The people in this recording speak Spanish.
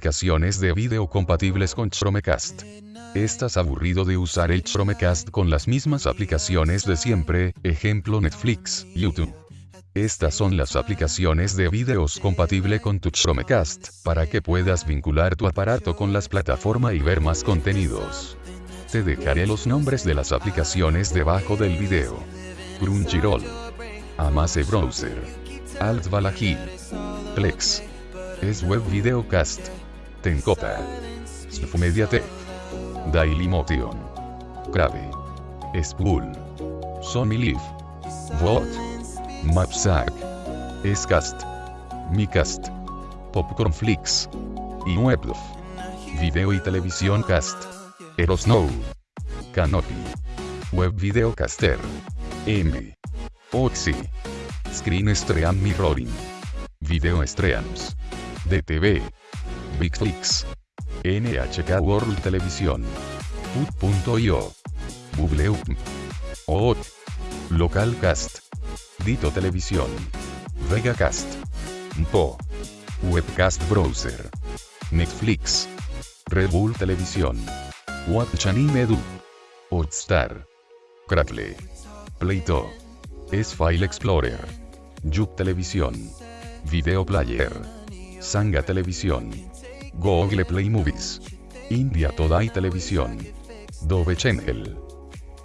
aplicaciones de video compatibles con Chromecast. ¿Estás aburrido de usar el Chromecast con las mismas aplicaciones de siempre, ejemplo Netflix, YouTube? Estas son las aplicaciones de videos compatible con tu Chromecast, para que puedas vincular tu aparato con las plataformas y ver más contenidos. Te dejaré los nombres de las aplicaciones debajo del video. Crunchyroll. Amase Browser. Alt Balahil. Plex. Es Web Videocast. Tenkota. Mediatek. Dailymotion. Crave. Spool. Sony Live. Vot. Mapsack. Scast. Micast. Popcornflix. Y Weblof. Video y Televisión Cast. Erosnow. Canopy. Web Videocaster. M. Oxy. Screen Stream Mirroring. Video Streams. DTV. Bigflix. NHK World Televisión. Put.io. Google OOT. Localcast. Dito Televisión. Vegacast. Po. Webcast Browser. Netflix. Red Bull Televisión. Watch Anime Du. Hotstar. Crackle. Playto. S-File Explorer. Yuk Televisión. Video Player. Sanga Televisión. Google Play Movies. India Todai Televisión. Dove Channel.